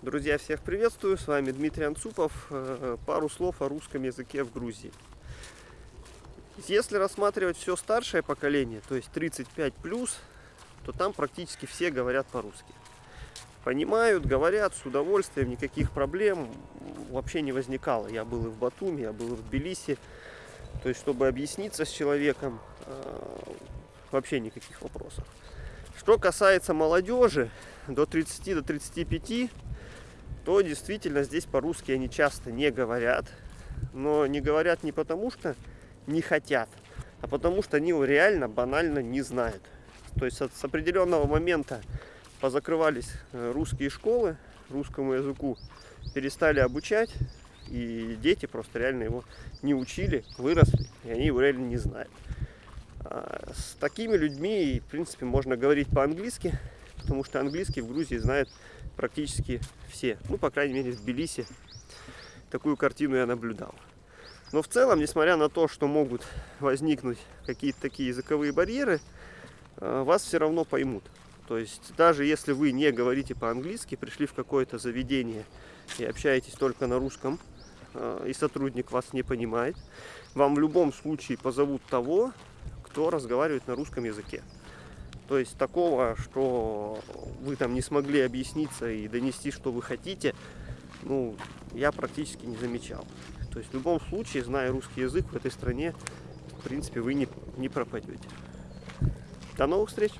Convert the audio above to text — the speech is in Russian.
Друзья, всех приветствую, с вами Дмитрий Анцупов. Э, пару слов о русском языке в Грузии. Если рассматривать все старшее поколение, то есть 35 плюс, то там практически все говорят по-русски. Понимают, говорят с удовольствием, никаких проблем вообще не возникало. Я был и в Батуми, я был и в Тбилиси. То есть, чтобы объясниться с человеком, э, вообще никаких вопросов. Что касается молодежи, до 30 до 35 то действительно здесь по-русски они часто не говорят. Но не говорят не потому, что не хотят, а потому что они его реально банально не знают. То есть с определенного момента позакрывались э, русские школы, русскому языку перестали обучать, и дети просто реально его не учили, выросли, и они его реально не знают. А с такими людьми, в принципе, можно говорить по-английски, потому что английский в Грузии знают практически все. Ну, по крайней мере, в Тбилиси такую картину я наблюдал. Но в целом, несмотря на то, что могут возникнуть какие-то такие языковые барьеры, э, вас все равно поймут. То есть, даже если вы не говорите по-английски, пришли в какое-то заведение и общаетесь только на русском, э, и сотрудник вас не понимает, вам в любом случае позовут того, кто разговаривает на русском языке. То есть такого, что вы там не смогли объясниться и донести, что вы хотите, ну, я практически не замечал. То есть в любом случае, зная русский язык в этой стране, в принципе, вы не, не пропадете. До новых встреч!